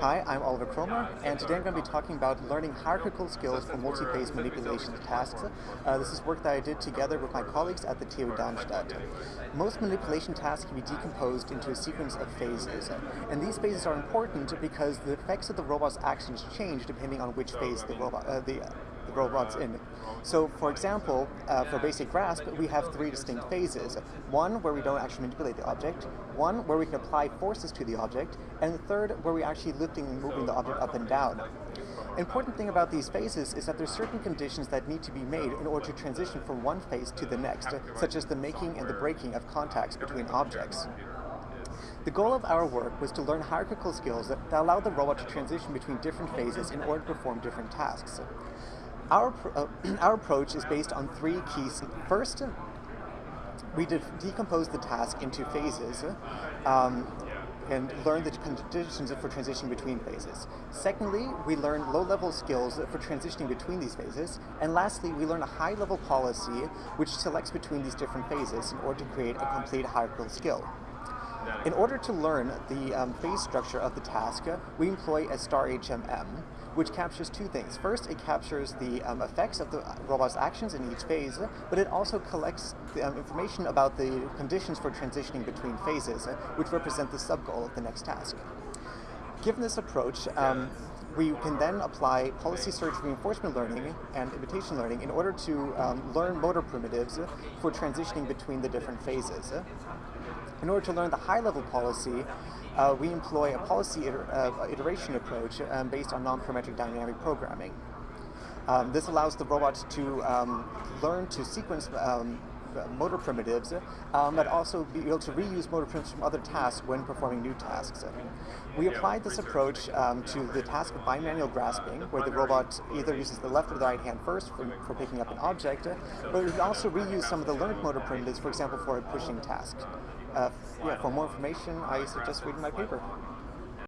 Hi, I'm Oliver Kroemer, and today I'm going to be talking about learning hierarchical skills for multi-phase manipulation tasks. Uh, this is work that I did together with my colleagues at the TU Darmstadt. Most manipulation tasks can be decomposed into a sequence of phases, and these phases are important because the effects of the robot's actions change depending on which phase the robot, uh, the robot's in. So, for example, uh, for basic grasp, we have three distinct phases. One where we don't actually manipulate the object, one where we can apply forces to the object, and the third where we are actually lifting and moving the object up and down. Important thing about these phases is that there's certain conditions that need to be made in order to transition from one phase to the next, such as the making and the breaking of contacts between objects. The goal of our work was to learn hierarchical skills that, that allow the robot to transition between different phases in order to perform different tasks. Our, uh, our approach is based on three keys. First, we de decompose the task into phases um, and learn the conditions for transition between phases. Secondly, we learn low-level skills for transitioning between these phases. And lastly, we learn a high-level policy which selects between these different phases in order to create a complete hierarchical skill. In order to learn the um, phase structure of the task, we employ a star HMM, which captures two things. First, it captures the um, effects of the robot's actions in each phase, but it also collects the, um, information about the conditions for transitioning between phases, which represent the sub-goal of the next task. Given this approach, um, we can then apply policy search reinforcement learning and imitation learning in order to um, learn motor primitives for transitioning between the different phases. In order to learn the high-level policy, uh, we employ a policy iter uh, iteration approach um, based on non-parametric dynamic programming. Um, this allows the robot to um, learn to sequence um, motor primitives, um, but also be able to reuse motor primitives from other tasks when performing new tasks. We applied this approach um, to the task of bimanual grasping, where the robot either uses the left or the right hand first for, for picking up an object, but we also reuse some of the learned motor primitives, for example, for a pushing task. Uh, yeah, for more information, I suggest reading my paper.